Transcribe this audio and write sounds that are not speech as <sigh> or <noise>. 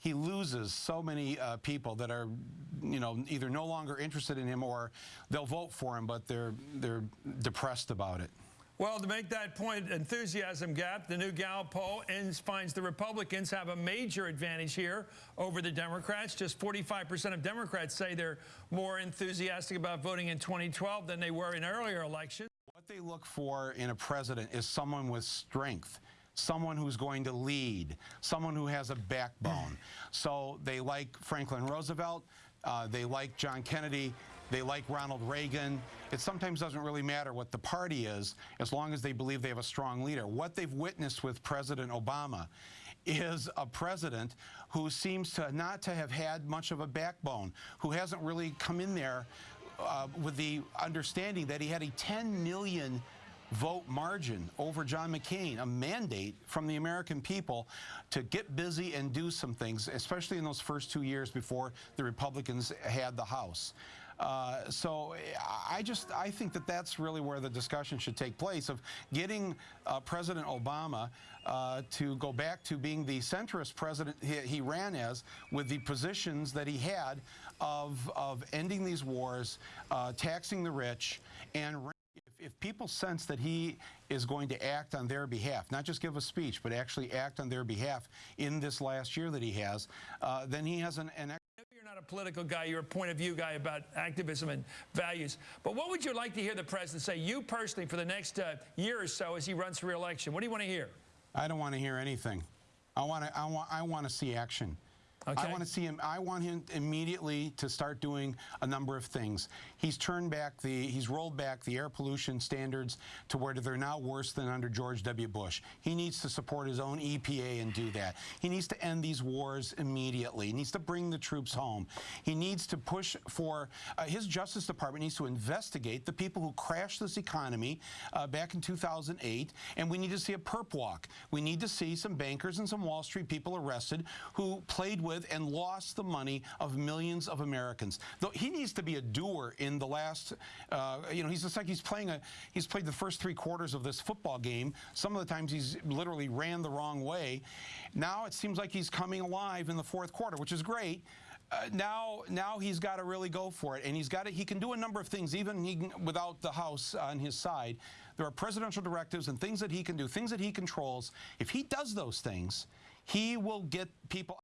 he loses so many uh, people that are, you know, either no longer interested in him or they'll vote for him, but they're they're depressed about it. Well, to make that point, enthusiasm gap, the new Gallup poll ends, finds the Republicans have a major advantage here over the Democrats. Just 45% of Democrats say they're more enthusiastic about voting in 2012 than they were in earlier elections. What they look for in a president is someone with strength someone who's going to lead, someone who has a backbone. <clears throat> so they like Franklin Roosevelt, uh, they like John Kennedy, they like Ronald Reagan. It sometimes doesn't really matter what the party is as long as they believe they have a strong leader. What they've witnessed with President Obama is a president who seems to not to have had much of a backbone, who hasn't really come in there uh, with the understanding that he had a 10 million vote margin over John McCain, a mandate from the American people to get busy and do some things, especially in those first two years before the Republicans had the House. Uh, so I just I think that that's really where the discussion should take place of getting uh, President Obama uh, to go back to being the centrist president he, he, ran as with the positions that he had of of ending these wars, uh, taxing the rich, and people sense that he is going to act on their behalf, not just give a speech, but actually act on their behalf in this last year that he has, uh, then he has an, an you're not a political guy, you're a point of view guy about activism and values. But what would you like to hear the president say, you personally, for the next uh, year or so as he runs for re-election? What do you want to hear? I don't want to hear anything. I want to, I want, I want to see action. Okay. I want to see him. I want him immediately to start doing a number of things. He's turned back the, he's rolled back the air pollution standards to where they're now worse than under George W. Bush. He needs to support his own EPA and do that. He needs to end these wars immediately. He needs to bring the troops home. He needs to push for, uh, his Justice Department needs to investigate the people who crashed this economy uh, back in 2008, and we need to see a perp walk. We need to see some bankers and some Wall Street people arrested who played with with and lost the money of millions of Americans. Though he needs to be a doer in the last, uh, you know, he's just like he's playing a, he's played the first three quarters of this football game. Some of the times he's literally ran the wrong way. Now it seems like he's coming alive in the fourth quarter, which is great. Uh, now, now he's got to really go for it, and he's got to, he can do a number of things, even he, without the House on his side. There are presidential directives and things that he can do, things that he controls. If he does those things, he will get people.